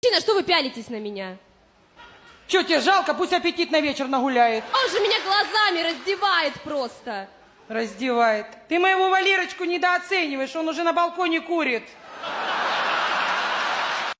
Мужчина, что вы пялитесь на меня? Че, тебе жалко? Пусть аппетит на вечер нагуляет. Он же меня глазами раздевает просто. Раздевает. Ты моего Валерочку недооцениваешь, он уже на балконе курит.